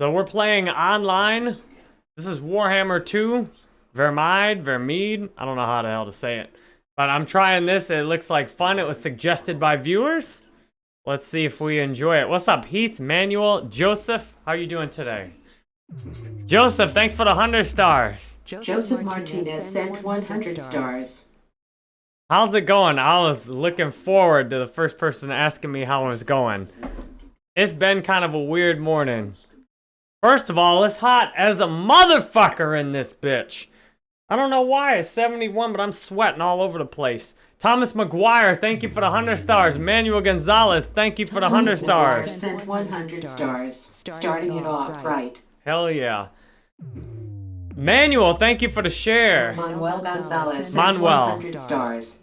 So we're playing online. This is Warhammer 2. Vermide, Vermeed. I don't know how the hell to say it. But I'm trying this. It looks like fun. It was suggested by viewers. Let's see if we enjoy it. What's up, Heath, Manuel, Joseph? How are you doing today? Joseph, thanks for the 100 stars. Joseph Martinez sent 100 stars. How's it going? I was looking forward to the first person asking me how it was going. It's been kind of a weird morning. First of all, it's hot as a motherfucker in this bitch. I don't know why it's 71, but I'm sweating all over the place. Thomas McGuire, thank you for the 100 stars. Manuel Gonzalez, thank you for the 100 stars. Sent 100 stars. Starting it off right. Hell yeah. Manuel, thank you for the share. Manuel Gonzalez Manuel. 100 stars.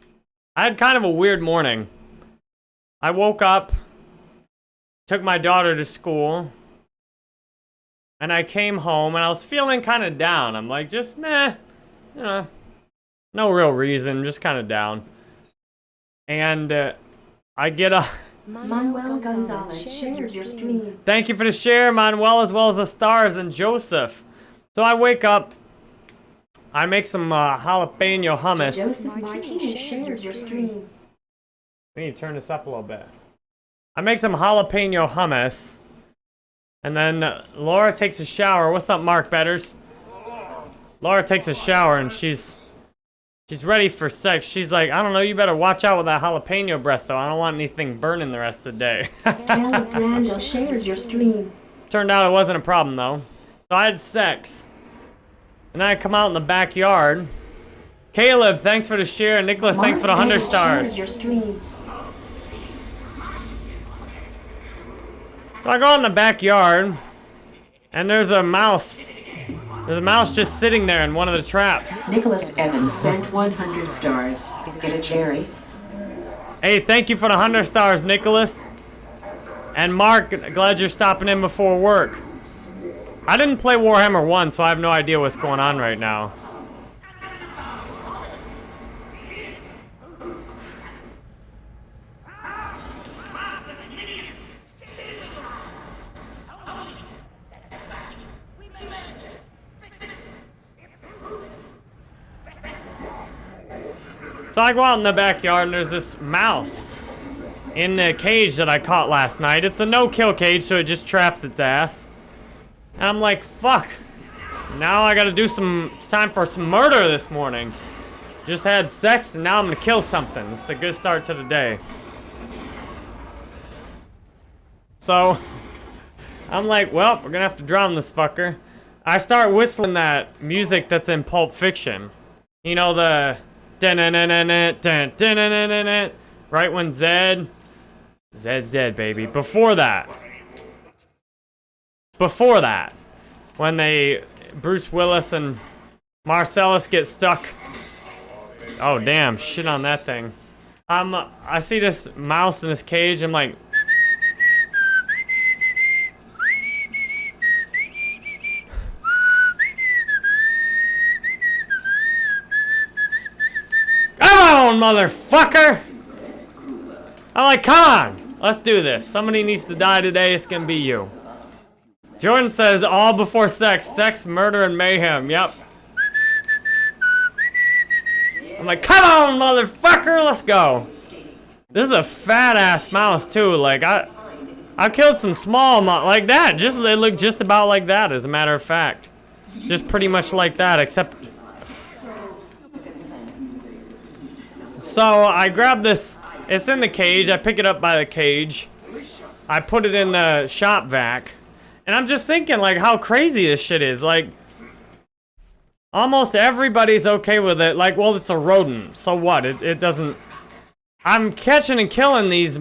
I had kind of a weird morning. I woke up, took my daughter to school, and I came home and I was feeling kind of down. I'm like, just meh, you know, no real reason, just kind of down. And uh, I get a Manuel Gonzalez shared your stream. thank you for the share, Manuel, as well as the stars and Joseph. So I wake up, I make some uh, jalapeno hummus. Joseph Martinez shared your stream. We need to turn this up a little bit. I make some jalapeno hummus. And then uh, Laura takes a shower. What's up, Mark Betters? Laura takes a shower and she's she's ready for sex. She's like, I don't know, you better watch out with that jalapeno breath though. I don't want anything burning the rest of the day. Caleb Randall shared your stream. Turned out it wasn't a problem though. So I had sex. And I come out in the backyard. Caleb, thanks for the share. Nicholas, thanks for the 100 Mark stars. your stream. So I go out in the backyard, and there's a mouse. There's a mouse just sitting there in one of the traps. Nicholas Evans sent 100 stars. Get a cherry. Hey, thank you for the 100 stars, Nicholas. And Mark, glad you're stopping in before work. I didn't play Warhammer 1, so I have no idea what's going on right now. So I go out in the backyard and there's this mouse in the cage that I caught last night. It's a no-kill cage, so it just traps its ass. And I'm like, fuck. Now I gotta do some, it's time for some murder this morning. Just had sex and now I'm gonna kill something. It's a good start to the day. So, I'm like, well, we're gonna have to drown this fucker. I start whistling that music that's in Pulp Fiction. You know, the right when Zed, Zed's dead, baby. Before that, before that, when they, Bruce Willis and Marcellus get stuck. Oh damn, shit on that thing. I'm, I see this mouse in this cage. I'm like, Come on, motherfucker! I'm like, come on! Let's do this. Somebody needs to die today. It's gonna be you. Jordan says, all before sex. Sex, murder, and mayhem. Yep. I'm like, come on, motherfucker! Let's go. This is a fat-ass mouse, too. Like, I... I killed some small mo- like that. Just they look just about like that, as a matter of fact. Just pretty much like that, except So I grab this, it's in the cage, I pick it up by the cage. I put it in the shop vac. And I'm just thinking like how crazy this shit is. Like, almost everybody's okay with it. Like, well, it's a rodent, so what? It, it doesn't... I'm catching and killing these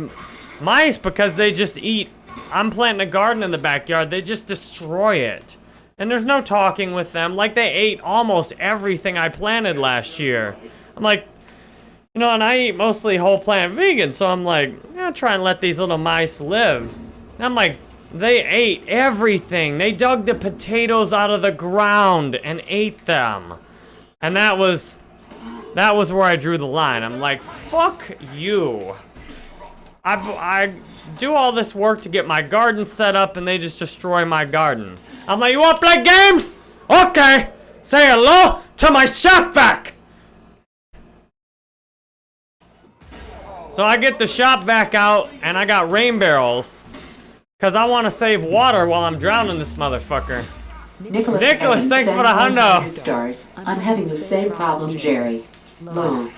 mice because they just eat. I'm planting a garden in the backyard, they just destroy it. And there's no talking with them. Like, they ate almost everything I planted last year. I'm like, you know, and I eat mostly whole plant vegan, so I'm like, yeah, try and let these little mice live. And I'm like, they ate everything. They dug the potatoes out of the ground and ate them. And that was, that was where I drew the line. I'm like, fuck you. I, I do all this work to get my garden set up and they just destroy my garden. I'm like, you wanna play games? Okay. Say hello to my shop vac. So I get the shop vac out and I got rain barrels. Cause I wanna save water while I'm drowning this motherfucker. Nicholas, Nicholas, thanks for the hundo. 100 stars. I'm having the same problem, Jerry. Loan.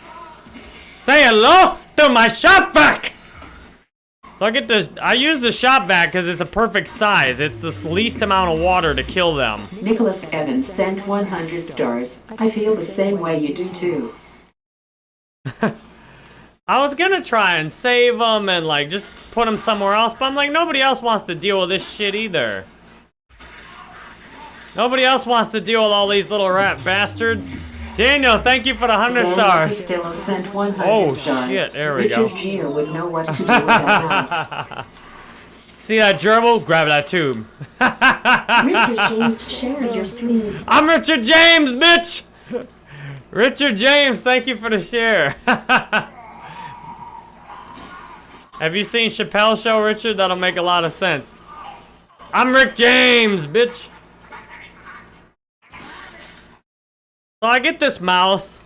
Say hello to my shop vac! So I get this, I use the shop vac because it's a perfect size. It's the least amount of water to kill them. Nicholas Evans sent 100 stars. I feel the same way you do too. I was gonna try and save them and like just put them somewhere else, but I'm like, nobody else wants to deal with this shit either. Nobody else wants to deal with all these little rat bastards. Daniel, thank you for the 100 Daniel stars. Sent 100 Oh, stars. shit, there we Richard go. Gere would know what to do with that mouse. See that gerbil? Grab that tube. Richard James shared your stream. I'm Richard James, bitch! Richard James, thank you for the share. Have you seen Chappelle's show, Richard? That'll make a lot of sense. I'm Rick James, bitch. So I get this mouse.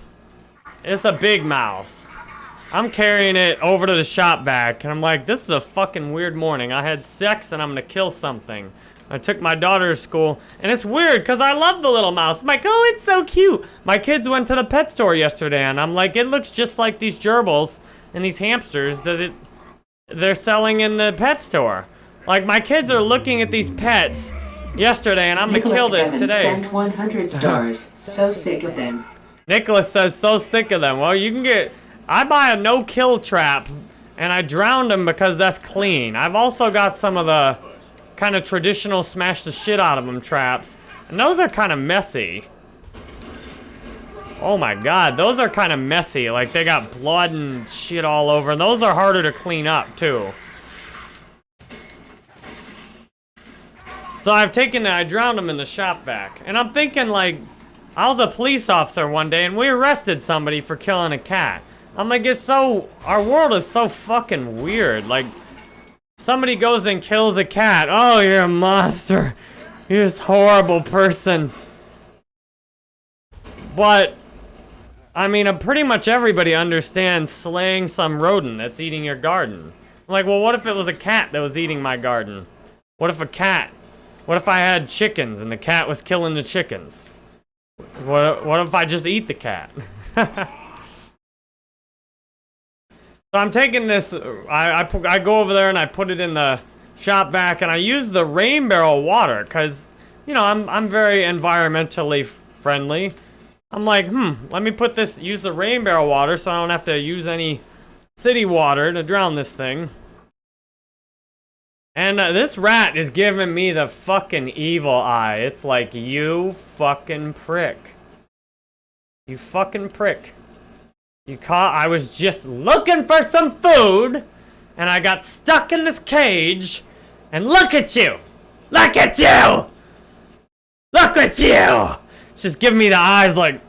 It's a big mouse. I'm carrying it over to the shop vac, and I'm like, this is a fucking weird morning. I had sex, and I'm gonna kill something. I took my daughter to school, and it's weird, because I love the little mouse. I'm like, oh, it's so cute. My kids went to the pet store yesterday, and I'm like, it looks just like these gerbils and these hamsters that it, they're selling in the pet store. Like, my kids are looking at these pets yesterday, and I'm gonna kill this Evans today. sent 100 stars. So sick of them. Nicholas says, so sick of them. Well, you can get... I buy a no-kill trap, and I drowned them because that's clean. I've also got some of the kind of traditional smash the shit out of them traps, and those are kind of messy. Oh my god, those are kind of messy. Like, they got blood and shit all over, and those are harder to clean up, too. So I've taken, I drowned them in the shop vac, and I'm thinking, like, I was a police officer one day and we arrested somebody for killing a cat. I'm like, it's so, our world is so fucking weird. Like, somebody goes and kills a cat. Oh, you're a monster. You're this horrible person. But, I mean, uh, pretty much everybody understands slaying some rodent that's eating your garden. I'm like, well, what if it was a cat that was eating my garden? What if a cat? What if I had chickens and the cat was killing the chickens? What, what if I just eat the cat? so I'm taking this, I, I, I go over there and I put it in the shop vac and I use the rain barrel water because, you know, I'm, I'm very environmentally friendly. I'm like, hmm, let me put this, use the rain barrel water so I don't have to use any city water to drown this thing. And uh, this rat is giving me the fucking evil eye. It's like, you fucking prick. You fucking prick. You caught, I was just looking for some food, and I got stuck in this cage, and look at you! Look at you! Look at you! Just giving me the eyes like,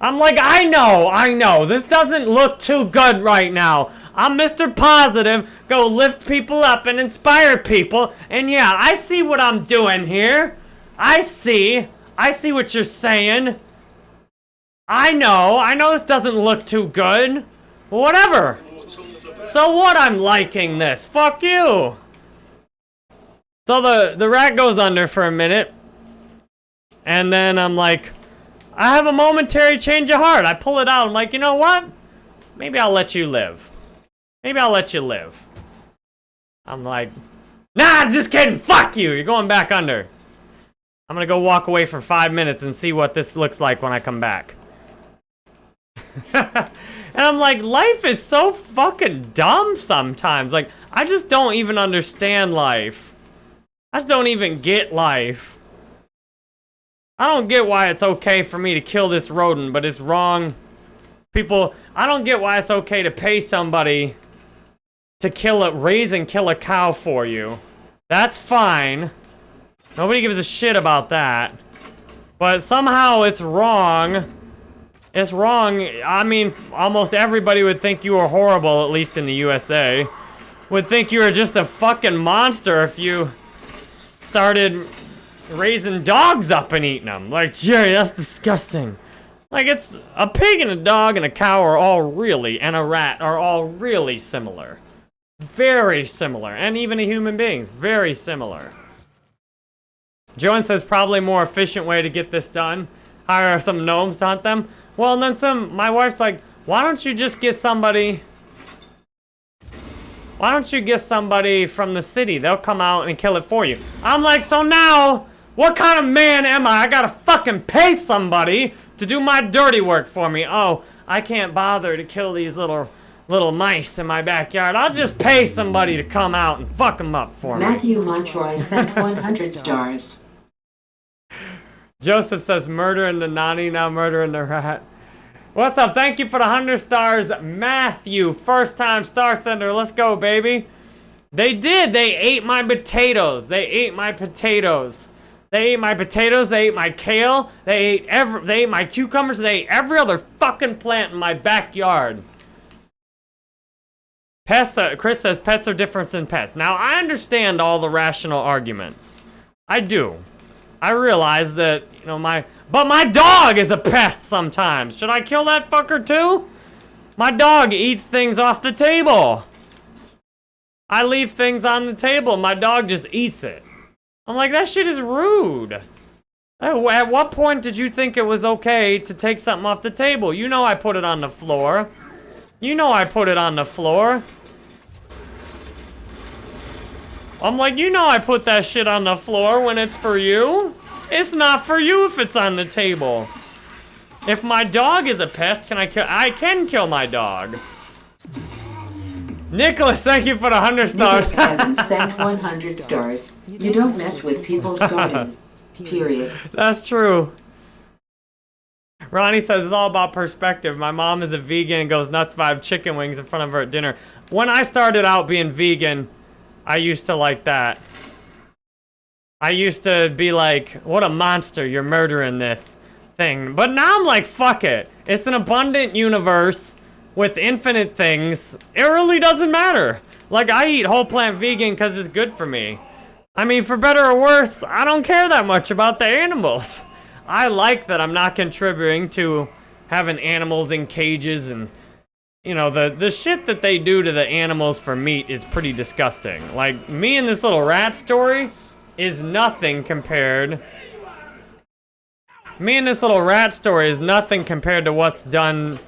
I'm like, I know, I know. This doesn't look too good right now. I'm Mr. Positive, go lift people up and inspire people. And yeah, I see what I'm doing here. I see. I see what you're saying. I know. I know this doesn't look too good. Whatever. So what I'm liking this. Fuck you. So the, the rat goes under for a minute. And then I'm like, I have a momentary change of heart. I pull it out. I'm like, you know what? Maybe I'll let you live. Maybe I'll let you live. I'm like, nah, just kidding. Fuck you. You're going back under. I'm gonna go walk away for five minutes and see what this looks like when I come back. and I'm like, life is so fucking dumb sometimes. Like, I just don't even understand life. I just don't even get life. I don't get why it's okay for me to kill this rodent, but it's wrong. People, I don't get why it's okay to pay somebody to kill a, raise and kill a cow for you. That's fine. Nobody gives a shit about that. But somehow it's wrong It's wrong. I mean, almost everybody would think you were horrible, at least in the USA. Would think you were just a fucking monster if you started raising dogs up and eating them. Like, Jerry, that's disgusting. Like, it's a pig and a dog and a cow are all really, and a rat are all really similar. Very similar. And even a human beings, very similar. Joan says probably more efficient way to get this done. Hire some gnomes to hunt them. Well, and then some, my wife's like, why don't you just get somebody, why don't you get somebody from the city? They'll come out and kill it for you. I'm like, so now, what kind of man am I? I gotta fucking pay somebody to do my dirty work for me. Oh, I can't bother to kill these little little mice in my backyard. I'll just pay somebody to come out and fuck them up for me. Matthew Montroy sent 100 stars. Joseph says murder in the nanny, now murder in the rat. What's up? Thank you for the 100 stars, Matthew. First time star sender. Let's go, baby. They did. They ate my potatoes. They ate my potatoes. They ate my potatoes. They ate my kale. They ate every. They ate my cucumbers. They ate every other fucking plant in my backyard. Pets. Uh, Chris says pets are different than pets. Now I understand all the rational arguments. I do. I realize that you know my. But my dog is a pest sometimes. Should I kill that fucker too? My dog eats things off the table. I leave things on the table. My dog just eats it. I'm like, that shit is rude. At at what point did you think it was okay to take something off the table? You know I put it on the floor. You know I put it on the floor. I'm like, you know I put that shit on the floor when it's for you. It's not for you if it's on the table. If my dog is a pest, can I kill? I can kill my dog. Nicholas, thank you for the 100 Nicholas stars. Evans sent 100 stars. You don't mess with people's garden. Period. That's true. Ronnie says it's all about perspective. My mom is a vegan and goes nuts if I have chicken wings in front of her at dinner. When I started out being vegan, I used to like that. I used to be like, what a monster, you're murdering this thing. But now I'm like, fuck it. It's an abundant universe with infinite things. It really doesn't matter. Like, I eat whole plant vegan because it's good for me. I mean, for better or worse, I don't care that much about the animals. I like that I'm not contributing to having animals in cages and you know, the, the shit that they do to the animals for meat is pretty disgusting. Like, me and this little rat story is nothing compared... Me and this little rat story is nothing compared to what's done...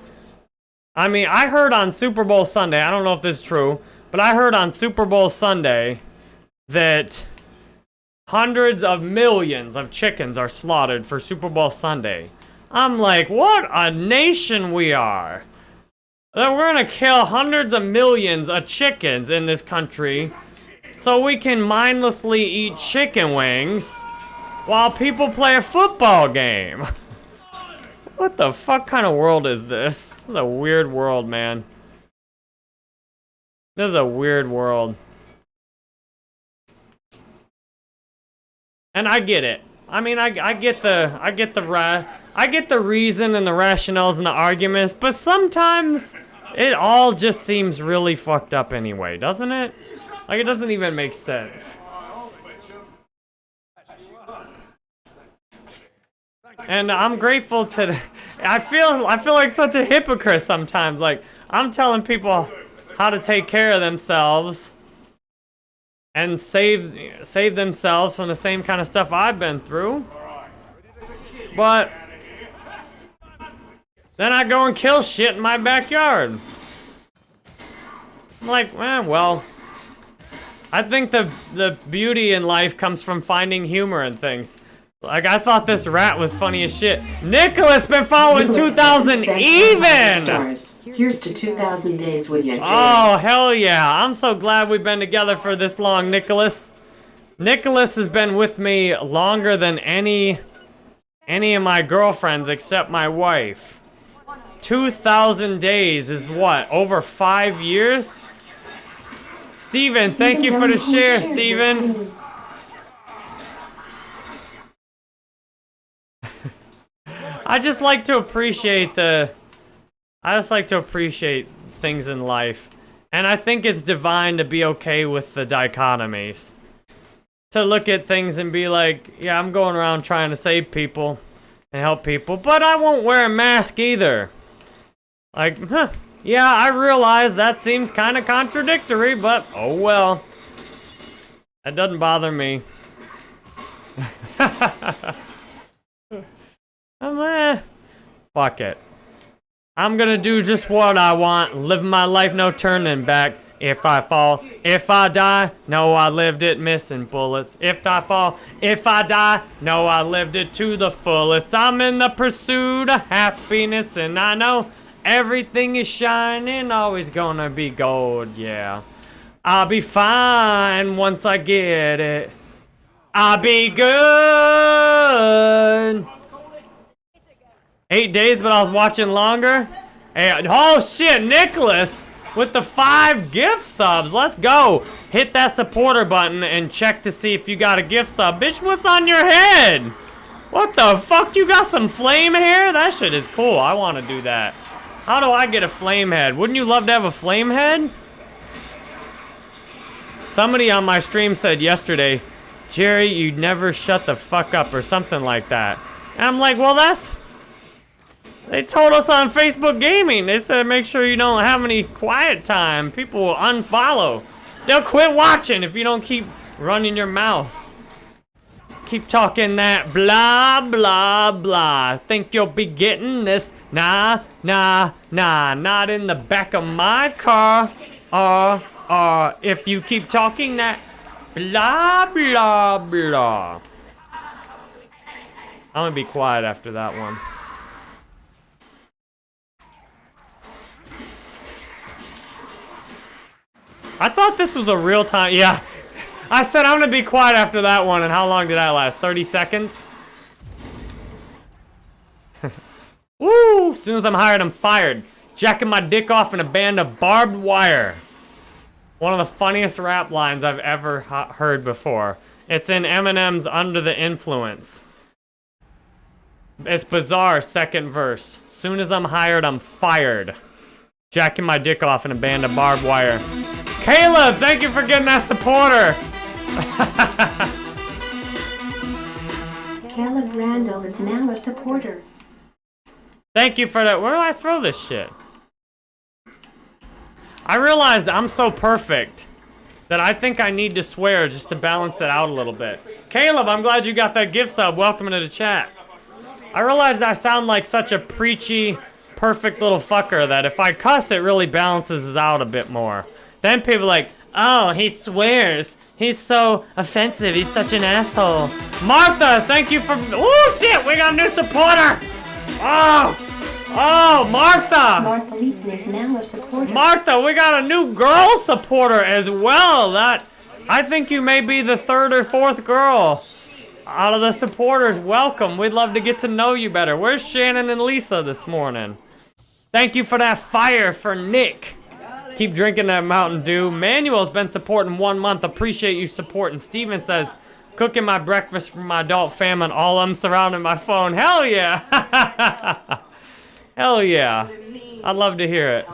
I mean, I heard on Super Bowl Sunday, I don't know if this is true, but I heard on Super Bowl Sunday that hundreds of millions of chickens are slaughtered for Super Bowl Sunday. I'm like, what a nation we are! that we're gonna kill hundreds of millions of chickens in this country so we can mindlessly eat chicken wings while people play a football game. what the fuck kind of world is this? This is a weird world, man. This is a weird world. And I get it. I mean, I, I get the, I get the, I get the reason and the rationales and the arguments, but sometimes it all just seems really fucked up anyway, doesn't it? Like, it doesn't even make sense. And I'm grateful to, I feel, I feel like such a hypocrite sometimes. Like, I'm telling people how to take care of themselves and save, save themselves from the same kind of stuff I've been through. But then I go and kill shit in my backyard. I'm like, eh, well, I think the the beauty in life comes from finding humor in things. Like I thought this rat was funny as shit. Nicholas been following Nicholas 2000 Evans sent 100 even. Stars. Here's to 2000 days with you, Jerry. Oh hell yeah! I'm so glad we've been together for this long, Nicholas. Nicholas has been with me longer than any any of my girlfriends except my wife. 2,000 days is what? Over five years? Steven, thank you for the share, Steven. I just like to appreciate the. I just like to appreciate things in life. And I think it's divine to be okay with the dichotomies. To look at things and be like, yeah, I'm going around trying to save people and help people, but I won't wear a mask either. Like, huh. Yeah, I realize that seems kind of contradictory, but oh well. That doesn't bother me. I'm eh, fuck it. I'm gonna do just what I want, live my life, no turning back. If I fall, if I die, no, I lived it missing bullets. If I fall, if I die, no, I lived it to the fullest. I'm in the pursuit of happiness, and I know everything is shining, always gonna be gold, yeah. I'll be fine once I get it. I'll be good. Eight days, but I was watching longer. Hey, oh shit, Nicholas with the five gift subs. Let's go. Hit that supporter button and check to see if you got a gift sub. Bitch, what's on your head? What the fuck? You got some flame hair? That shit is cool. I want to do that. How do I get a flame head? Wouldn't you love to have a flame head? Somebody on my stream said yesterday, Jerry, you never shut the fuck up or something like that. And I'm like, well, that's they told us on Facebook Gaming. They said make sure you don't have any quiet time. People will unfollow. They'll quit watching if you don't keep running your mouth. Keep talking that blah, blah, blah. Think you'll be getting this? Nah, nah, nah. Not in the back of my car. Uh, uh, if you keep talking that blah, blah, blah. I'm gonna be quiet after that one. I thought this was a real time. Yeah. I said I'm going to be quiet after that one. And how long did that last? 30 seconds? Woo! As soon as I'm hired, I'm fired. Jacking my dick off in a band of barbed wire. One of the funniest rap lines I've ever heard before. It's in Eminem's Under the Influence. It's bizarre, second verse. Soon as I'm hired, I'm fired. Jacking my dick off in a band of barbed wire. Caleb, thank you for getting that supporter. Caleb Randall is now a supporter. Thank you for that. Where do I throw this shit? I realized I'm so perfect that I think I need to swear just to balance it out a little bit. Caleb, I'm glad you got that gift sub. Welcome to the chat. I realized I sound like such a preachy, perfect little fucker that if I cuss, it really balances out a bit more. Then people like, oh, he swears. He's so offensive. He's such an asshole. Martha, thank you for... Oh, shit, we got a new supporter. Oh, oh, Martha. Martha is now a supporter. Martha, we got a new girl supporter as well. That, I think you may be the third or fourth girl out of the supporters. Welcome. We'd love to get to know you better. Where's Shannon and Lisa this morning? Thank you for that fire for Nick. Keep drinking that Mountain Dew. Manuel's been supporting one month. Appreciate you supporting. Steven says, cooking my breakfast for my adult famine. All I'm surrounding my phone. Hell yeah. Hell yeah. I'd love to hear it.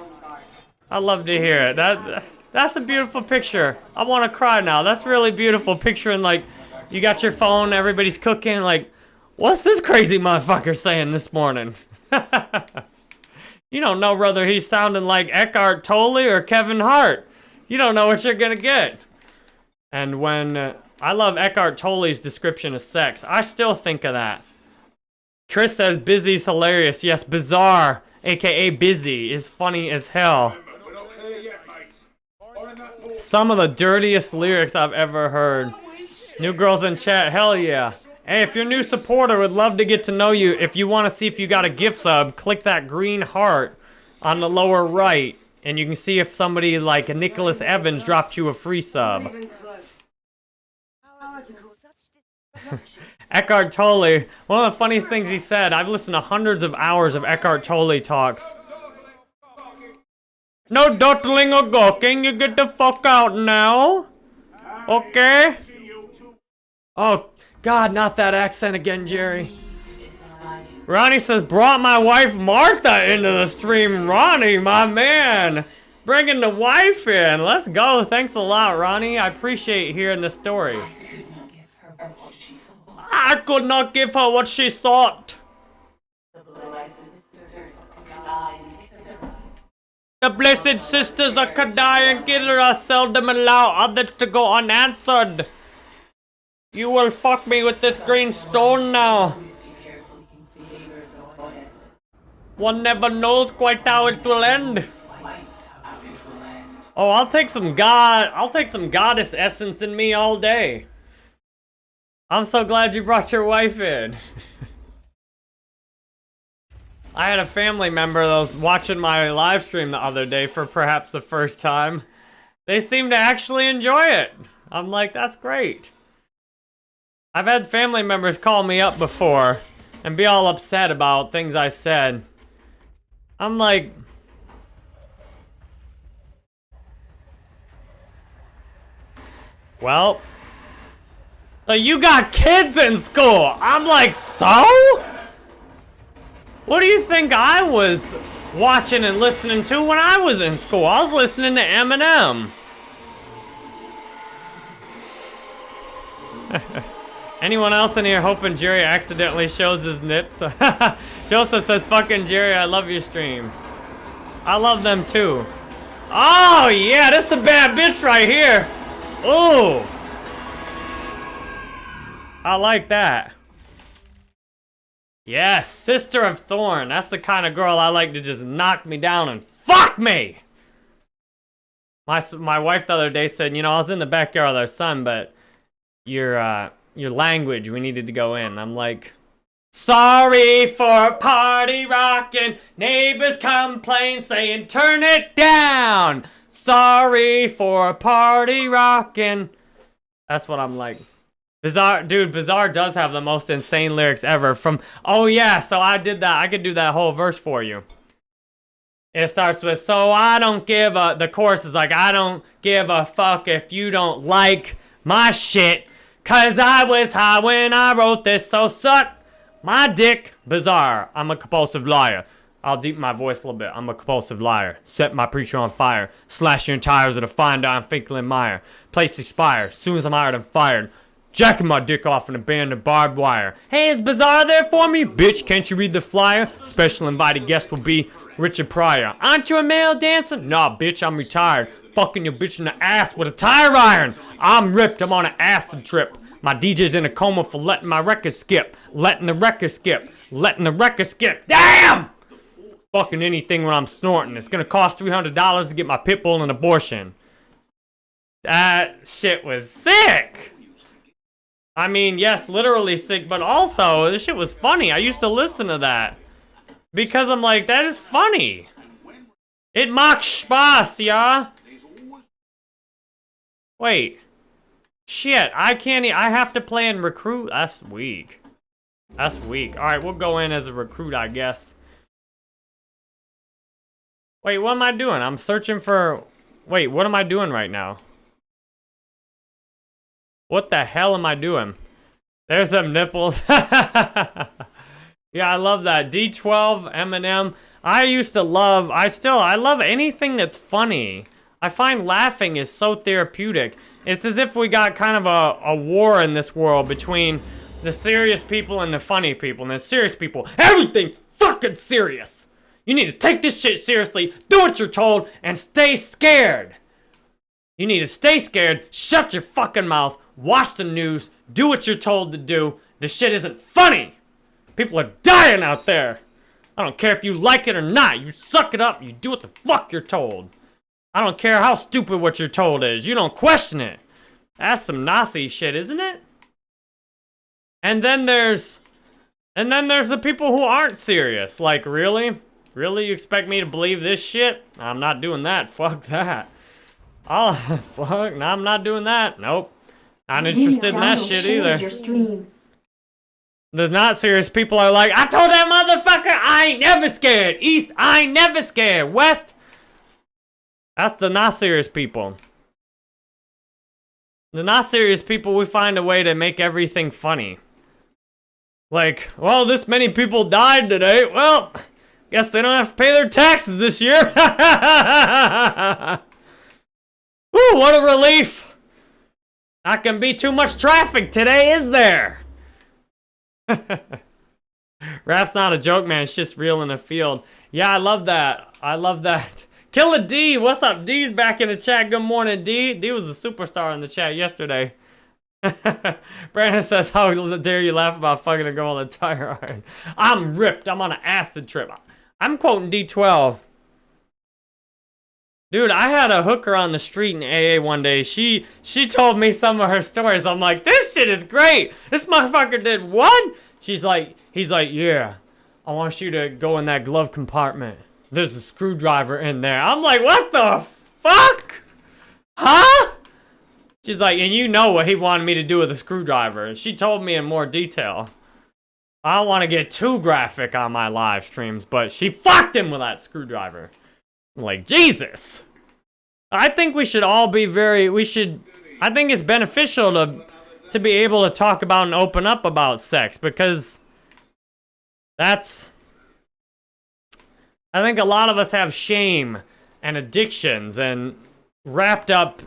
I'd love to hear it. That That's a beautiful picture. I want to cry now. That's really beautiful. Picturing like, you got your phone, everybody's cooking. Like, what's this crazy motherfucker saying this morning? You don't know whether he's sounding like Eckhart Tolle or Kevin Hart. You don't know what you're gonna get. And when, uh, I love Eckhart Tolle's description of sex. I still think of that. Chris says busy's hilarious. Yes, bizarre, aka busy, is funny as hell. Some of the dirtiest lyrics I've ever heard. New girls in chat, hell yeah. Hey, if you're a new supporter, would love to get to know you. If you want to see if you got a gift sub, click that green heart on the lower right, and you can see if somebody like Nicholas Evans dropped you a free sub. Eckhart Tolle, one of the funniest things he said, I've listened to hundreds of hours of Eckhart Tolle talks. No dawdling or gawking, you get the fuck out now. Okay? Oh, God, not that accent again, Jerry. Ronnie says, brought my wife Martha into the stream. Ronnie, my man. Bringing the wife in. Let's go. Thanks a lot, Ronnie. I appreciate hearing the story. I could not give her what she sought. The blessed sisters of Kadai and Kidra seldom allow others to go unanswered. You will fuck me with this green stone now. One never knows quite how it will end. Oh, I'll take some god, I'll take some goddess essence in me all day. I'm so glad you brought your wife in. I had a family member that was watching my live stream the other day for perhaps the first time. They seemed to actually enjoy it. I'm like, that's great. I've had family members call me up before and be all upset about things I said. I'm like... Well... You got kids in school! I'm like, so? What do you think I was watching and listening to when I was in school? I was listening to Eminem. Anyone else in here hoping Jerry accidentally shows his nips? Joseph says, fucking Jerry, I love your streams. I love them too. Oh, yeah, that's a bad bitch right here. Ooh. I like that. Yes, Sister of Thorn. That's the kind of girl I like to just knock me down and fuck me! My, my wife the other day said, you know, I was in the backyard with our son, but your, uh, your language, we needed to go in. I'm like, sorry for party rocking. Neighbors complain saying, turn it down. Sorry for party rocking. That's what I'm like. Bizarre, dude, Bizarre does have the most insane lyrics ever from, oh yeah, so I did that, I could do that whole verse for you. It starts with, so I don't give a, the chorus is like, I don't give a fuck if you don't like my shit, cause I was high when I wrote this, so suck my dick, Bizarre, I'm a compulsive liar. I'll deepen my voice a little bit. I'm a compulsive liar. Set my preacher on fire. Slash your tires with a fine dime Finkel and Meyer. Place expire. Soon as I'm hired, I'm fired. Jacking my dick off in a band of barbed wire. Hey, is Bizarre there for me? Bitch, can't you read the flyer? Special invited guest will be Richard Pryor. Aren't you a male dancer? Nah, bitch, I'm retired. Fucking your bitch in the ass with a tire iron. I'm ripped, I'm on an acid trip. My DJ's in a coma for letting my record skip. Letting the record skip. Letting the record skip. Damn! Fucking anything when I'm snorting. It's gonna cost $300 to get my pit bull an abortion. That shit was sick! I mean, yes, literally sick, but also, this shit was funny. I used to listen to that. Because I'm like, that is funny. It mocks Spaß, yeah? Wait. Shit, I can't, e I have to play in recruit. That's weak. That's weak. Alright, we'll go in as a recruit, I guess. Wait, what am I doing? I'm searching for... Wait, what am I doing right now? What the hell am I doing? There's some nipples. yeah, I love that. D12, Eminem. I used to love, I still, I love anything that's funny. I find laughing is so therapeutic. It's as if we got kind of a, a war in this world between the serious people and the funny people. And the serious people, everything's fucking serious. You need to take this shit seriously, do what you're told, and stay scared. You need to stay scared, shut your fucking mouth, watch the news, do what you're told to do. This shit isn't funny. People are dying out there. I don't care if you like it or not. You suck it up. You do what the fuck you're told. I don't care how stupid what you're told is. You don't question it. That's some Nazi shit, isn't it? And then there's... And then there's the people who aren't serious. Like, really? Really? You expect me to believe this shit? I'm not doing that. Fuck that. Oh, fuck. No, I'm not doing that. Nope. Not interested in that shit either. There's not serious people are like, I told that motherfucker I ain't never scared. East, I ain't never scared. West, that's the not serious people. The not serious people, we find a way to make everything funny. Like, well, this many people died today. Well, guess they don't have to pay their taxes this year. Ooh, what a relief. Not gonna be too much traffic today, is there? Raph's not a joke, man. It's just real in the field. Yeah, I love that. I love that. Killer D, what's up? D's back in the chat. Good morning, D. D was a superstar in the chat yesterday. Brandon says, how dare you laugh about fucking a girl in a tire iron. I'm ripped. I'm on an acid trip. I'm quoting D12. Dude, I had a hooker on the street in AA one day. She she told me some of her stories. I'm like, this shit is great. This motherfucker did what? She's like, he's like, yeah, I want you to go in that glove compartment. There's a screwdriver in there. I'm like, what the fuck? Huh? She's like, and you know what he wanted me to do with a screwdriver. And she told me in more detail. I don't want to get too graphic on my live streams, but she fucked him with that screwdriver. I'm like, Jesus. I think we should all be very, we should, I think it's beneficial to, to be able to talk about and open up about sex because that's, I think a lot of us have shame and addictions and wrapped up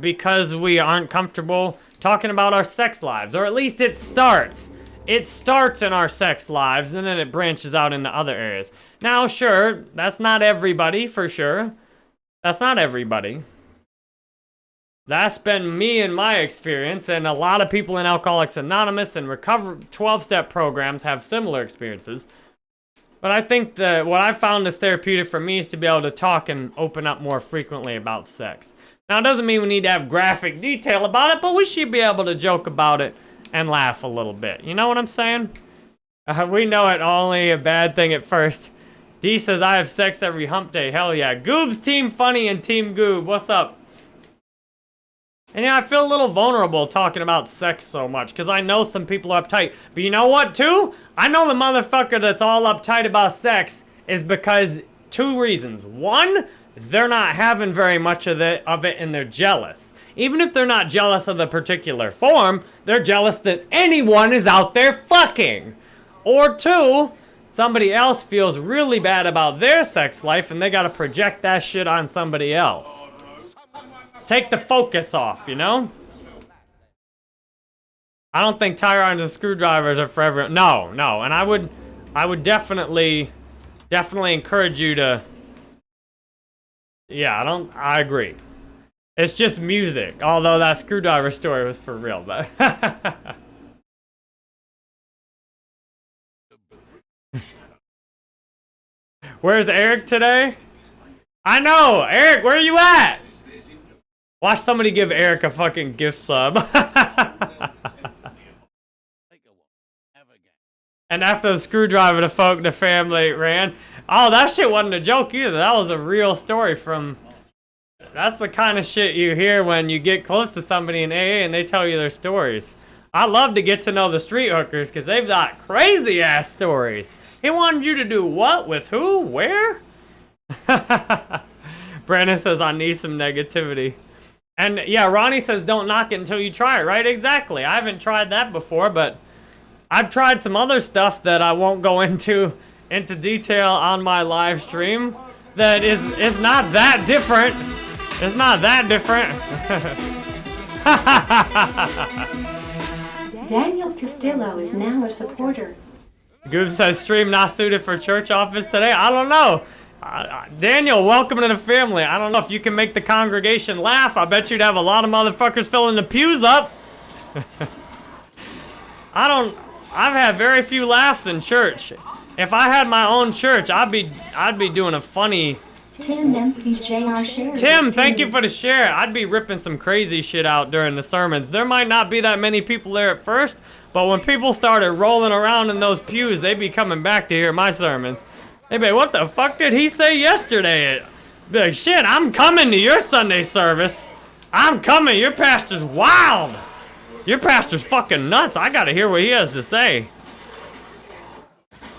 because we aren't comfortable talking about our sex lives, or at least it starts. It starts in our sex lives, and then it branches out into other areas. Now, sure, that's not everybody, for sure. That's not everybody. That's been me and my experience, and a lot of people in Alcoholics Anonymous and recover 12-step programs have similar experiences. But I think that what I found is therapeutic for me is to be able to talk and open up more frequently about sex. Now, it doesn't mean we need to have graphic detail about it, but we should be able to joke about it and laugh a little bit. You know what I'm saying? Uh, we know it only a bad thing at first. D says, I have sex every hump day. Hell yeah. Goob's Team Funny and Team Goob. What's up? And yeah, I feel a little vulnerable talking about sex so much because I know some people are uptight. But you know what, too? I know the motherfucker that's all uptight about sex is because two reasons. One, they're not having very much of it, of it and they're jealous. Even if they're not jealous of the particular form, they're jealous that anyone is out there fucking. Or two, somebody else feels really bad about their sex life and they gotta project that shit on somebody else. Take the focus off, you know? I don't think tire irons and screwdrivers are for everyone. No, no, and I would, I would definitely, definitely encourage you to yeah, I don't, I agree. It's just music, although that screwdriver story was for real, but. Where's Eric today? I know! Eric, where are you at? Watch somebody give Eric a fucking gift sub. and after the screwdriver, the folk, the family ran. Oh, that shit wasn't a joke either. That was a real story from... That's the kind of shit you hear when you get close to somebody in AA and they tell you their stories. I love to get to know the street hookers because they've got crazy-ass stories. He wanted you to do what? With who? Where? Brandon says, I need some negativity. And yeah, Ronnie says, don't knock it until you try it, right? Exactly. I haven't tried that before, but I've tried some other stuff that I won't go into into detail on my live stream that is is not that different. It's not that different. Daniel Castillo is now a supporter. Goob says stream not suited for church office today. I don't know. Uh, uh, Daniel, welcome to the family. I don't know if you can make the congregation laugh. I bet you'd have a lot of motherfuckers filling the pews up. I don't. I've had very few laughs in church. If I had my own church, I'd be I'd be doing a funny. Tim MCJR share. Tim, thank you for the share. I'd be ripping some crazy shit out during the sermons. There might not be that many people there at first, but when people started rolling around in those pews, they'd be coming back to hear my sermons. They'd be, what the fuck did he say yesterday? Be like, shit, I'm coming to your Sunday service. I'm coming. Your pastor's wild. Your pastor's fucking nuts. I gotta hear what he has to say.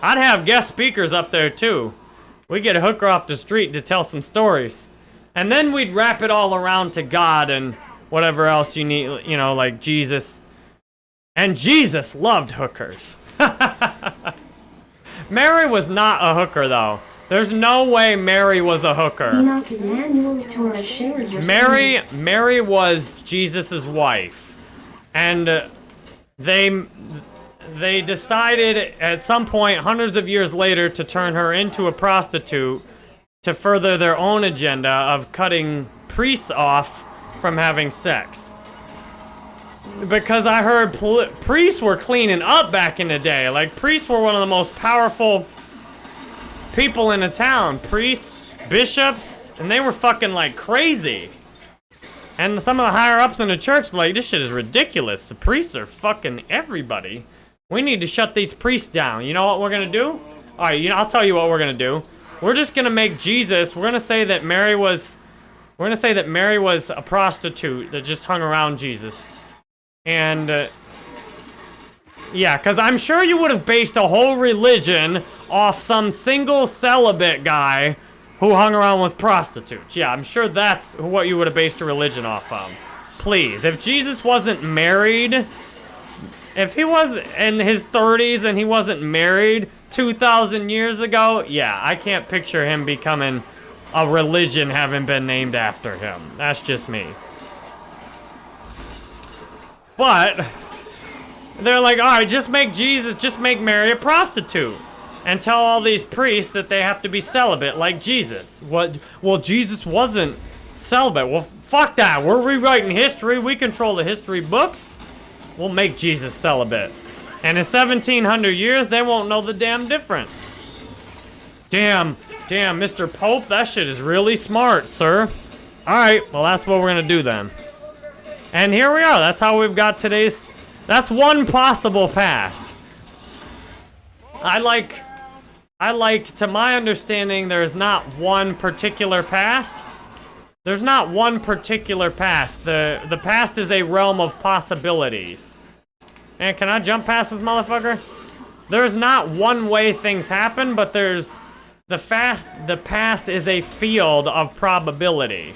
I'd have guest speakers up there too. We get a hooker off the street to tell some stories. And then we'd wrap it all around to God and whatever else you need, you know, like Jesus. And Jesus loved hookers. Mary was not a hooker, though. There's no way Mary was a hooker. Enoch Emmanuel Torres shared your Mary, Mary was Jesus's wife, and uh, they they decided at some point, hundreds of years later, to turn her into a prostitute to further their own agenda of cutting priests off from having sex. Because I heard priests were cleaning up back in the day. Like priests were one of the most powerful people in a town. Priests, bishops, and they were fucking like crazy. And some of the higher ups in the church, like, this shit is ridiculous. The priests are fucking everybody. We need to shut these priests down. You know what we're gonna do? Alright, you know, I'll tell you what we're gonna do. We're just gonna make Jesus, we're gonna say that Mary was, we're gonna say that Mary was a prostitute that just hung around Jesus. And, uh, yeah, because I'm sure you would have based a whole religion off some single celibate guy who hung around with prostitutes. Yeah, I'm sure that's what you would have based a religion off of. Please, if Jesus wasn't married, if he was in his 30s and he wasn't married 2,000 years ago, yeah, I can't picture him becoming a religion having been named after him. That's just me. But they're like, all right, just make Jesus, just make Mary a prostitute. And tell all these priests that they have to be celibate like Jesus. What? Well, Jesus wasn't celibate. Well, fuck that. We're rewriting history. We control the history books. We'll make Jesus celibate. And in 1700 years, they won't know the damn difference. Damn, damn, Mr. Pope, that shit is really smart, sir. All right, well, that's what we're gonna do then. And here we are. That's how we've got today's. That's one possible past. I like. I like, to my understanding, there's not one particular past. There's not one particular past. The the past is a realm of possibilities. And can I jump past this motherfucker? There's not one way things happen, but there's the fast the past is a field of probability.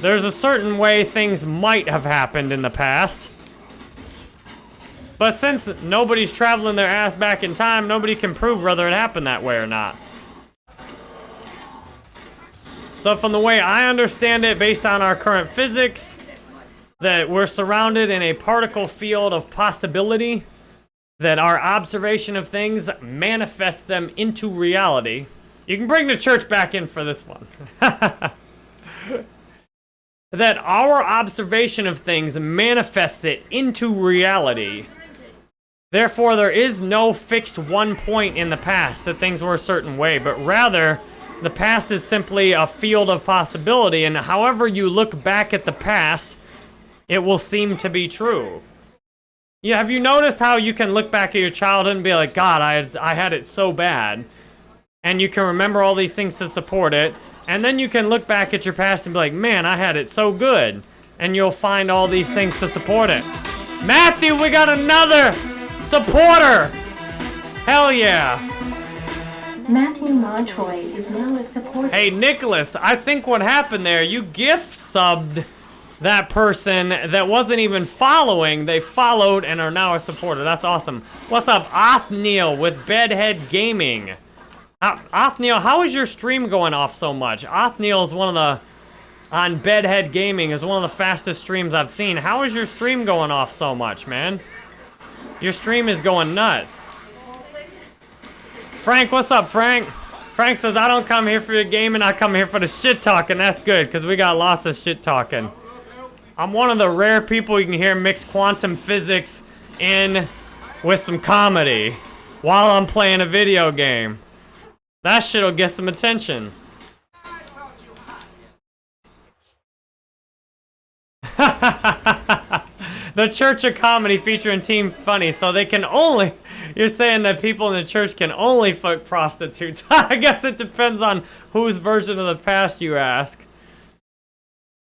There's a certain way things might have happened in the past. But since nobody's traveling their ass back in time, nobody can prove whether it happened that way or not. So from the way I understand it, based on our current physics, that we're surrounded in a particle field of possibility, that our observation of things manifests them into reality. You can bring the church back in for this one. that our observation of things manifests it into reality. Therefore, there is no fixed one point in the past that things were a certain way, but rather, the past is simply a field of possibility, and however you look back at the past, it will seem to be true. Yeah, have you noticed how you can look back at your childhood and be like, God, I, I had it so bad. And you can remember all these things to support it. And then you can look back at your past and be like, man, I had it so good. And you'll find all these things to support it. Matthew, we got another supporter. Hell yeah. Matthew Montroy is now a supporter. Hey, Nicholas, I think what happened there, you gift subbed that person that wasn't even following. They followed and are now a supporter. That's awesome. What's up, Othniel with Bedhead Gaming? Uh, Othniel, how is your stream going off so much? Othniel is one of the, on Bedhead Gaming, is one of the fastest streams I've seen. How is your stream going off so much, man? Your stream is going nuts. Frank, what's up, Frank? Frank says, I don't come here for your gaming, I come here for the shit talking. That's good, because we got lots of shit talking. I'm one of the rare people you can hear mix quantum physics in with some comedy while I'm playing a video game. That shit'll get some attention. the Church of Comedy featuring Team Funny, so they can only... You're saying that people in the church can only fuck prostitutes. I guess it depends on whose version of the past you ask.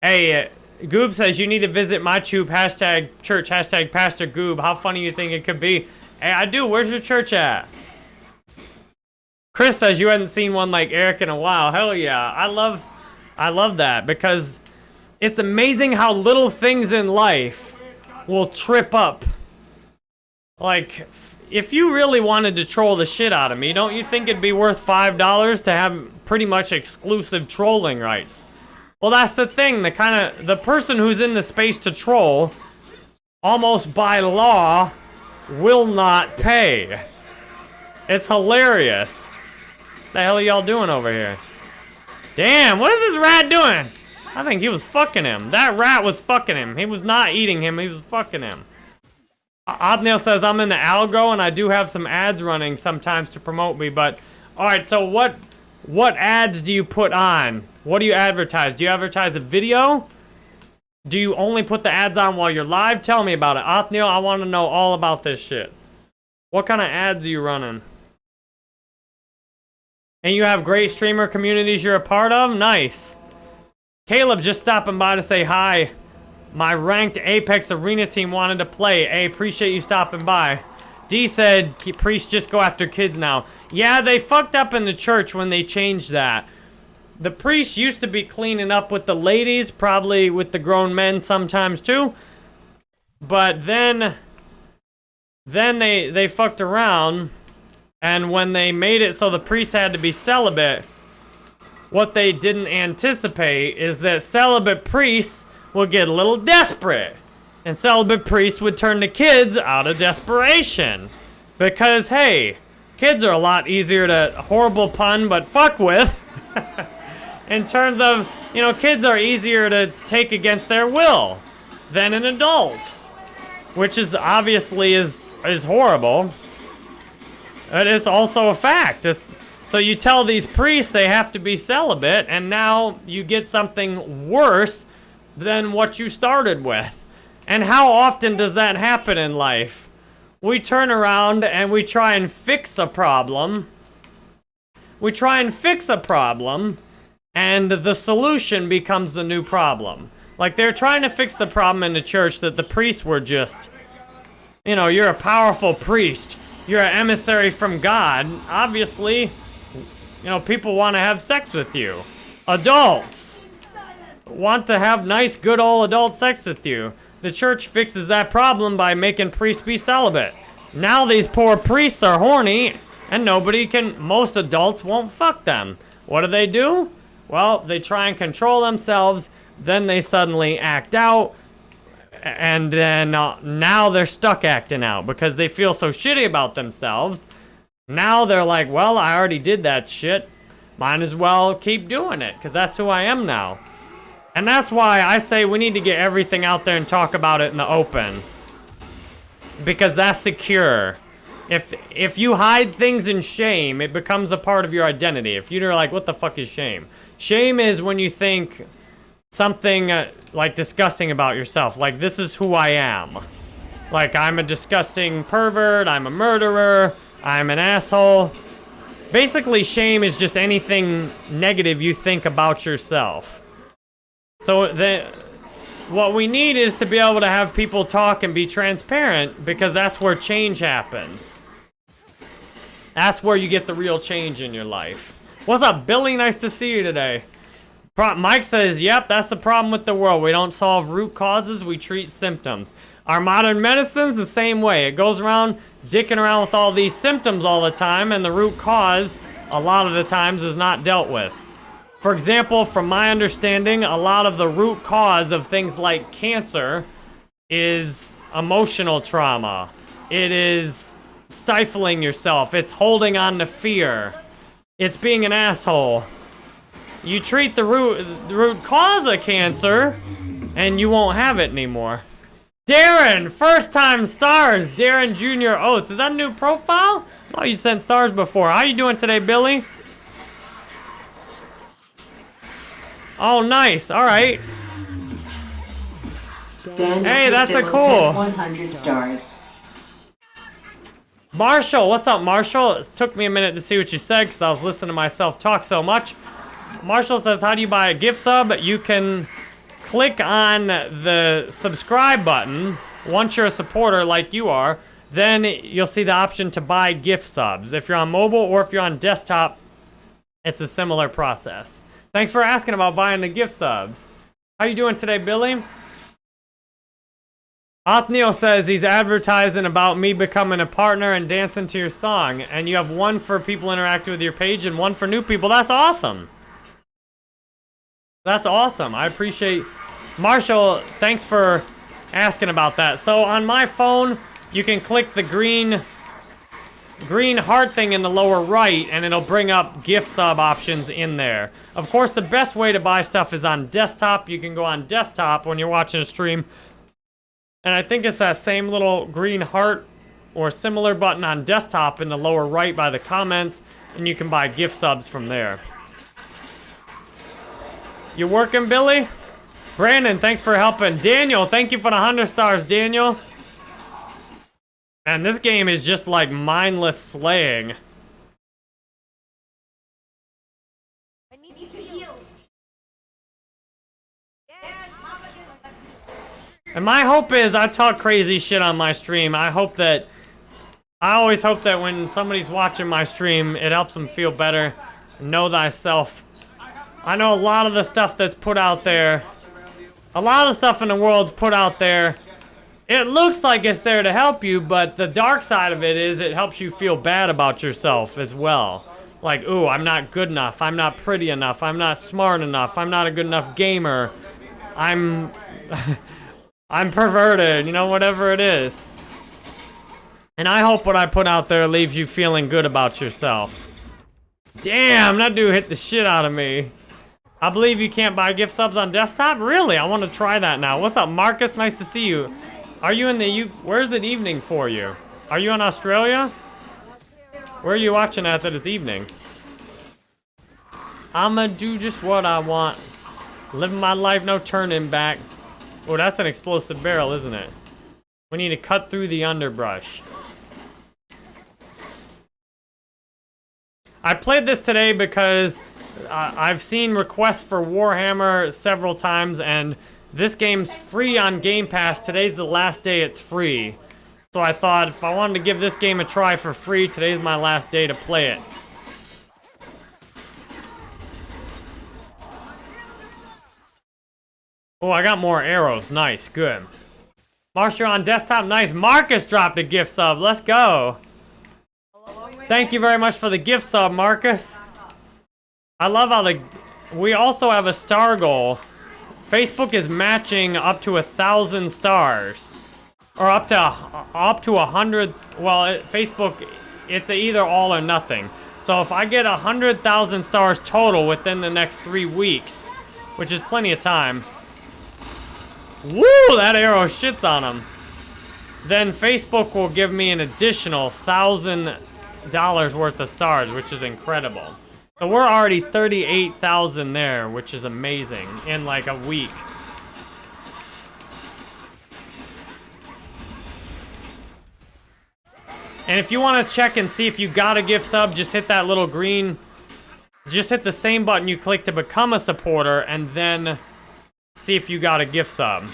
Hey, uh, Goob says you need to visit my tube, hashtag church, hashtag Pastor Goob. How funny you think it could be? Hey, I do. Where's your church at? Chris says you hadn't seen one like Eric in a while. Hell yeah. I love, I love that because it's amazing how little things in life will trip up. Like, if you really wanted to troll the shit out of me, don't you think it'd be worth five dollars to have pretty much exclusive trolling rights? Well, that's the thing. The kind of the person who's in the space to troll, almost by law, will not pay. It's hilarious. The hell are y'all doing over here? Damn, what is this rat doing? I think he was fucking him. That rat was fucking him. He was not eating him, he was fucking him. Othniel says, I'm in the algo and I do have some ads running sometimes to promote me, but... Alright, so what what ads do you put on? What do you advertise? Do you advertise a video? Do you only put the ads on while you're live? Tell me about it. Othniel, I want to know all about this shit. What kind of ads are you running? And you have great streamer communities you're a part of? Nice. Caleb just stopping by to say hi. My ranked Apex Arena team wanted to play. Hey, appreciate you stopping by. D said, priests just go after kids now. Yeah, they fucked up in the church when they changed that. The priests used to be cleaning up with the ladies, probably with the grown men sometimes too. But then, then they, they fucked around. And when they made it so the priests had to be celibate, what they didn't anticipate is that celibate priests would get a little desperate. And celibate priests would turn to kids out of desperation. Because, hey, kids are a lot easier to, horrible pun, but fuck with. In terms of, you know, kids are easier to take against their will than an adult. Which is obviously is, is horrible. It is also a fact. It's, so you tell these priests they have to be celibate, and now you get something worse than what you started with. And how often does that happen in life? We turn around and we try and fix a problem. We try and fix a problem, and the solution becomes the new problem. Like they're trying to fix the problem in the church that the priests were just, you know, you're a powerful priest. You're an emissary from God. Obviously, you know, people want to have sex with you. Adults want to have nice, good old adult sex with you. The church fixes that problem by making priests be celibate. Now these poor priests are horny, and nobody can, most adults won't fuck them. What do they do? Well, they try and control themselves, then they suddenly act out, and then uh, now they're stuck acting out because they feel so shitty about themselves. Now they're like, well, I already did that shit. Might as well keep doing it, because that's who I am now. And that's why I say we need to get everything out there and talk about it in the open. Because that's the cure. If if you hide things in shame, it becomes a part of your identity. If you're like, what the fuck is shame? Shame is when you think something uh, like disgusting about yourself. Like, this is who I am. Like, I'm a disgusting pervert, I'm a murderer, I'm an asshole. Basically, shame is just anything negative you think about yourself. So the, what we need is to be able to have people talk and be transparent because that's where change happens. That's where you get the real change in your life. What's up, Billy? Nice to see you today. Pro Mike says, yep, that's the problem with the world. We don't solve root causes, we treat symptoms. Our modern medicine's the same way. It goes around dicking around with all these symptoms all the time, and the root cause, a lot of the times, is not dealt with. For example, from my understanding, a lot of the root cause of things like cancer is emotional trauma. It is stifling yourself. It's holding on to fear. It's being an asshole. You treat the root, the root cause of cancer, and you won't have it anymore. Darren, first time stars. Darren Jr. Oates. Is that a new profile? Oh, you sent stars before. How you doing today, Billy? Oh, nice. All right. Daniel Hey, that's a cool. 100 stars. Marshall, what's up, Marshall? It took me a minute to see what you said because I was listening to myself talk so much. Marshall says, how do you buy a gift sub? You can click on the subscribe button once you're a supporter like you are. Then you'll see the option to buy gift subs. If you're on mobile or if you're on desktop, it's a similar process. Thanks for asking about buying the gift subs. How you doing today, Billy? Othniel says he's advertising about me becoming a partner and dancing to your song. And you have one for people interacting with your page and one for new people. That's awesome. That's awesome. I appreciate... Marshall, thanks for asking about that. So on my phone, you can click the green green heart thing in the lower right and it'll bring up gift sub options in there. Of course, the best way to buy stuff is on desktop. You can go on desktop when you're watching a stream. And I think it's that same little green heart or similar button on desktop in the lower right by the comments. And you can buy gift subs from there. You working, Billy? Brandon, thanks for helping. Daniel, thank you for the 100 stars, Daniel. And this game is just like mindless slaying. I need you to heal. And my hope is I talk crazy shit on my stream. I hope that I always hope that when somebody's watching my stream, it helps them feel better. Know thyself. I know a lot of the stuff that's put out there, a lot of stuff in the world's put out there. It looks like it's there to help you, but the dark side of it is it helps you feel bad about yourself as well. Like, ooh, I'm not good enough. I'm not pretty enough. I'm not smart enough. I'm not a good enough gamer. I'm... I'm perverted, you know, whatever it is. And I hope what I put out there leaves you feeling good about yourself. Damn, that dude hit the shit out of me. I believe you can't buy gift subs on desktop? Really? I want to try that now. What's up, Marcus? Nice to see you. Are you in the... U Where's it evening for you? Are you in Australia? Where are you watching at that it's evening? I'ma do just what I want. Living my life, no turning back. Oh, that's an explosive barrel, isn't it? We need to cut through the underbrush. I played this today because I've seen requests for Warhammer several times, and this game's free on Game Pass. Today's the last day it's free. So I thought if I wanted to give this game a try for free, today's my last day to play it. Oh, I got more arrows. Nice, good. Marshall on desktop, nice. Marcus dropped a gift sub. Let's go. Thank you very much for the gift sub, Marcus. I love how the... We also have a star goal. Facebook is matching up to a thousand stars. Or up to up to a hundred... Well, it, Facebook, it's either all or nothing. So if I get a hundred thousand stars total within the next three weeks, which is plenty of time, Woo! That arrow shits on him. Then Facebook will give me an additional thousand dollars worth of stars, which is incredible. So we're already 38,000 there, which is amazing, in like a week. And if you want to check and see if you got a gift sub, just hit that little green... Just hit the same button you click to become a supporter, and then see if you got a gift sub.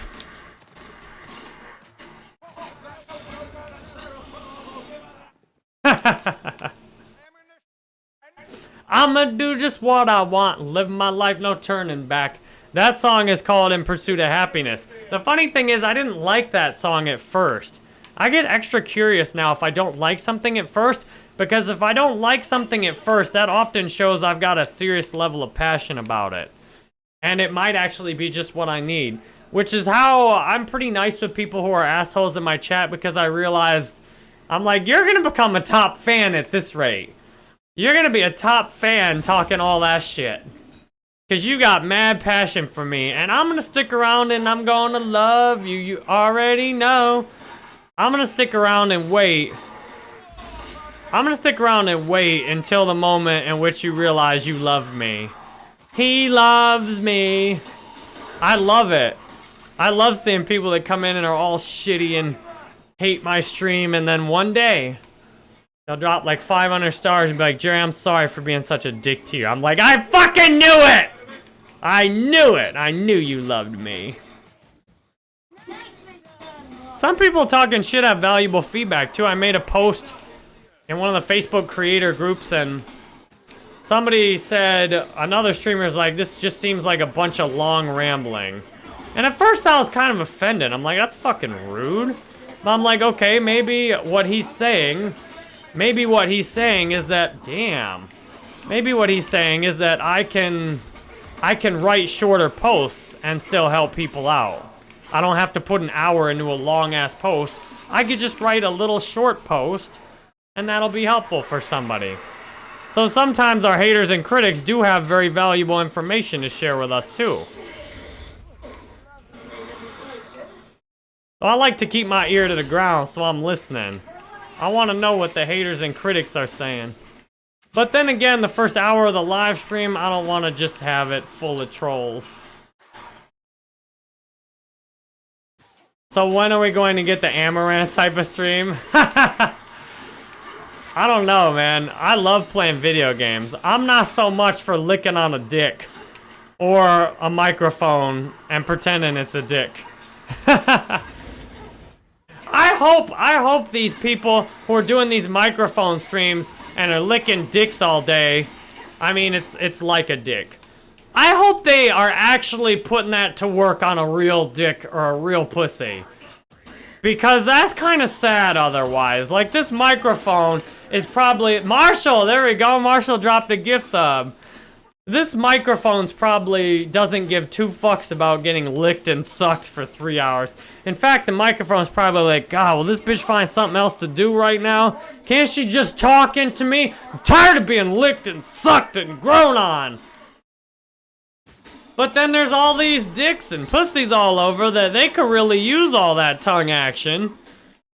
I'ma do just what I want, live my life, no turning back. That song is called In Pursuit of Happiness. The funny thing is, I didn't like that song at first. I get extra curious now if I don't like something at first, because if I don't like something at first, that often shows I've got a serious level of passion about it. And it might actually be just what I need. Which is how I'm pretty nice with people who are assholes in my chat because I realize, I'm like, you're gonna become a top fan at this rate. You're gonna be a top fan talking all that shit. Cause you got mad passion for me, and I'm gonna stick around and I'm gonna love you, you already know. I'm gonna stick around and wait. I'm gonna stick around and wait until the moment in which you realize you love me. He loves me. I love it. I love seeing people that come in and are all shitty and hate my stream, and then one day, they'll drop like 500 stars and be like, Jerry, I'm sorry for being such a dick to you. I'm like, I fucking knew it! I knew it! I knew you loved me. Some people talking shit have valuable feedback, too. I made a post in one of the Facebook creator groups, and Somebody said, another streamer's like, this just seems like a bunch of long rambling. And at first I was kind of offended. I'm like, that's fucking rude. But I'm like, okay, maybe what he's saying, maybe what he's saying is that, damn. Maybe what he's saying is that I can, I can write shorter posts and still help people out. I don't have to put an hour into a long ass post. I could just write a little short post and that'll be helpful for somebody. So sometimes our haters and critics do have very valuable information to share with us too. So I like to keep my ear to the ground so I'm listening. I want to know what the haters and critics are saying. But then again, the first hour of the live stream, I don't want to just have it full of trolls. So when are we going to get the Amouranth type of stream? I don't know, man. I love playing video games. I'm not so much for licking on a dick or a microphone and pretending it's a dick. I hope, I hope these people who are doing these microphone streams and are licking dicks all day, I mean, it's, it's like a dick. I hope they are actually putting that to work on a real dick or a real pussy. Because that's kind of sad otherwise. Like, this microphone is probably... Marshall, there we go. Marshall dropped a gift sub. This microphone's probably doesn't give two fucks about getting licked and sucked for three hours. In fact, the microphone's probably like, God, will this bitch find something else to do right now? Can't she just talk into me? I'm tired of being licked and sucked and grown on. But then there's all these dicks and pussies all over that they could really use all that tongue action.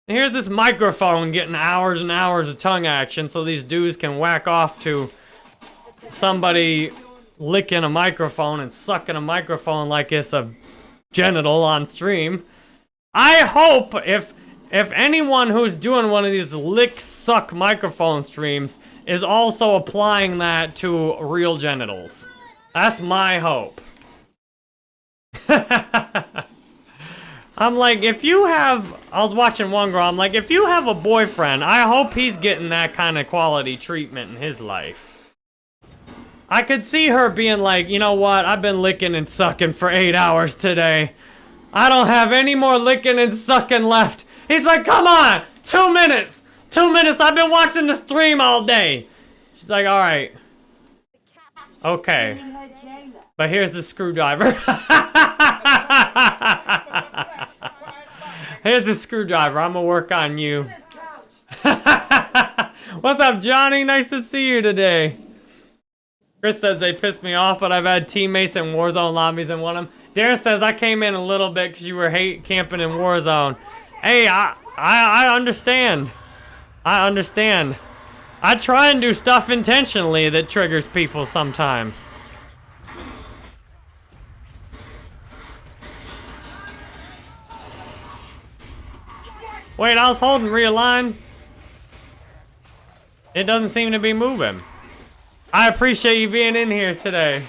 And here's this microphone getting hours and hours of tongue action so these dudes can whack off to somebody licking a microphone and sucking a microphone like it's a genital on stream. I hope if if anyone who's doing one of these lick suck microphone streams is also applying that to real genitals. That's my hope. I'm like, if you have, I was watching one girl, I'm like, if you have a boyfriend, I hope he's getting that kind of quality treatment in his life. I could see her being like, you know what, I've been licking and sucking for eight hours today. I don't have any more licking and sucking left. He's like, come on, two minutes, two minutes, I've been watching the stream all day. She's like, all right. Okay. But here's the screwdriver. here's the screwdriver, I'm gonna work on you. What's up, Johnny? Nice to see you today. Chris says they pissed me off, but I've had teammates in Warzone lobbies and won them. Darren says I came in a little bit because you were hate camping in Warzone. Hey, I, I, I understand. I understand. I try and do stuff intentionally that triggers people sometimes. Wait, I was holding realign. It doesn't seem to be moving. I appreciate you being in here today.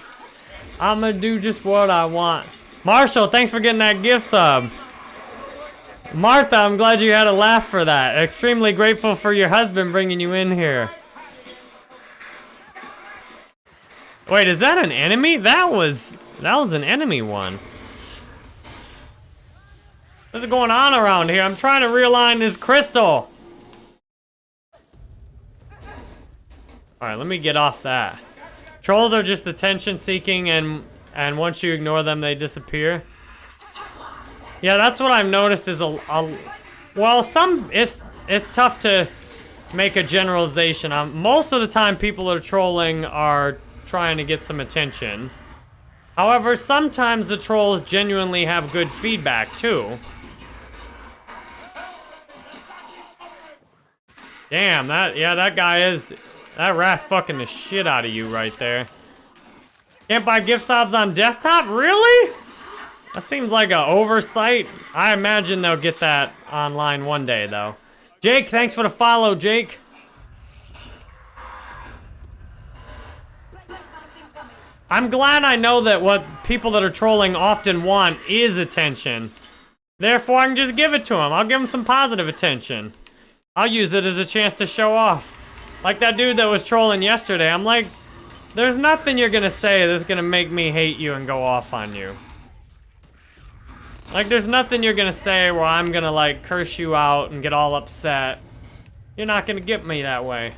I'm gonna do just what I want. Marshall, thanks for getting that gift sub. Martha, I'm glad you had a laugh for that. Extremely grateful for your husband bringing you in here. Wait, is that an enemy? That was, that was an enemy one. What's going on around here? I'm trying to realign this crystal. Alright, let me get off that. Trolls are just attention seeking and and once you ignore them, they disappear. Yeah, that's what I've noticed is a, a well, some, it's, it's tough to make a generalization. Um, most of the time, people that are trolling are trying to get some attention. However, sometimes the trolls genuinely have good feedback, too. Damn, that, yeah, that guy is, that rat's fucking the shit out of you right there. Can't buy gift subs on desktop? Really? That seems like an oversight. I imagine they'll get that online one day, though. Jake, thanks for the follow, Jake. I'm glad I know that what people that are trolling often want is attention. Therefore, I can just give it to them. I'll give them some positive attention. I'll use it as a chance to show off. Like that dude that was trolling yesterday. I'm like, there's nothing you're gonna say that's gonna make me hate you and go off on you. Like, there's nothing you're gonna say where I'm gonna, like, curse you out and get all upset. You're not gonna get me that way.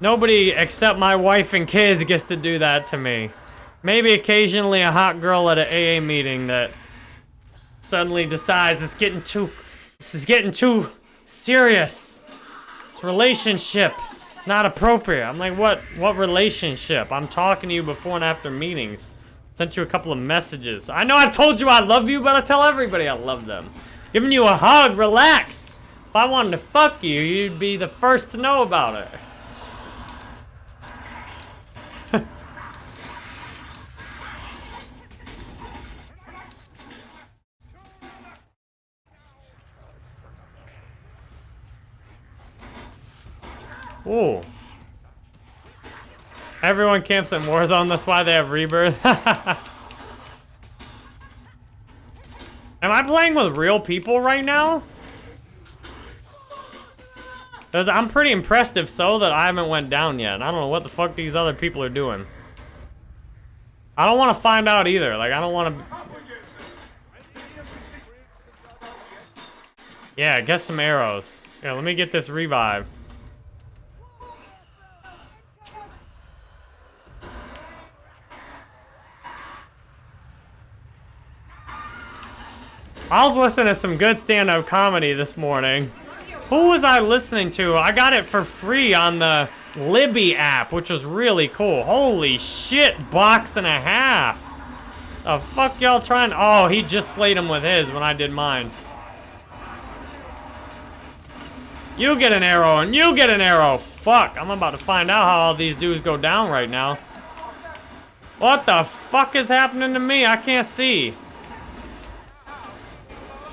Nobody except my wife and kids gets to do that to me. Maybe occasionally a hot girl at an AA meeting that suddenly decides it's getting too, this is getting too serious. This relationship, not appropriate. I'm like, what, what relationship? I'm talking to you before and after meetings. Sent you a couple of messages. I know I told you I love you, but I tell everybody I love them. Giving you a hug, relax. If I wanted to fuck you, you'd be the first to know about it. Ooh. Everyone camps in Warzone, that's why they have Rebirth. Am I playing with real people right now? Cause I'm pretty impressed if so that I haven't went down yet. I don't know what the fuck these other people are doing. I don't want to find out either. Like, I don't want to... Yeah, get some arrows. Yeah, let me get this revive. I was listening to some good stand-up comedy this morning. Who was I listening to? I got it for free on the Libby app, which was really cool. Holy shit, box and a half. The fuck y'all trying? Oh, he just slayed him with his when I did mine. You get an arrow and you get an arrow. Fuck, I'm about to find out how all these dudes go down right now. What the fuck is happening to me? I can't see.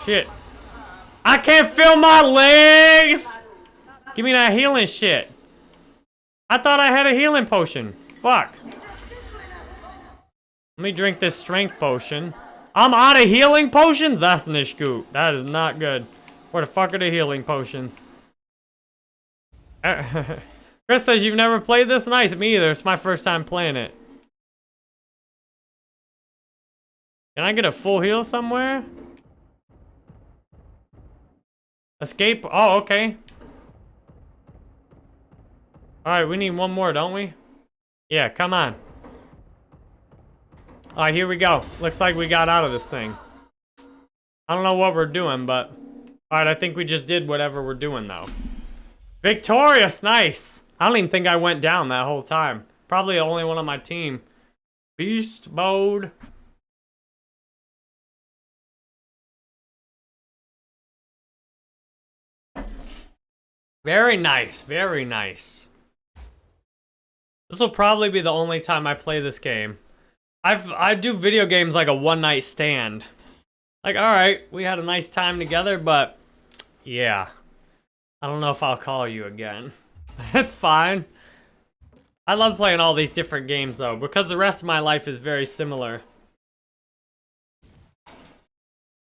Shit. I can't feel my legs! Give me that healing shit. I thought I had a healing potion. Fuck. Let me drink this strength potion. I'm out of healing potions? That's nish good. That is not good. Where the fuck are the healing potions? Chris says you've never played this? Nice, me either. It's my first time playing it. Can I get a full heal somewhere? Escape? Oh, okay. Alright, we need one more, don't we? Yeah, come on. Alright, here we go. Looks like we got out of this thing. I don't know what we're doing, but... Alright, I think we just did whatever we're doing, though. Victorious! Nice! I don't even think I went down that whole time. Probably the only one on my team. Beast mode. Very nice, very nice. This will probably be the only time I play this game. I've I do video games like a one night stand. Like, alright, we had a nice time together, but yeah. I don't know if I'll call you again. it's fine. I love playing all these different games though, because the rest of my life is very similar.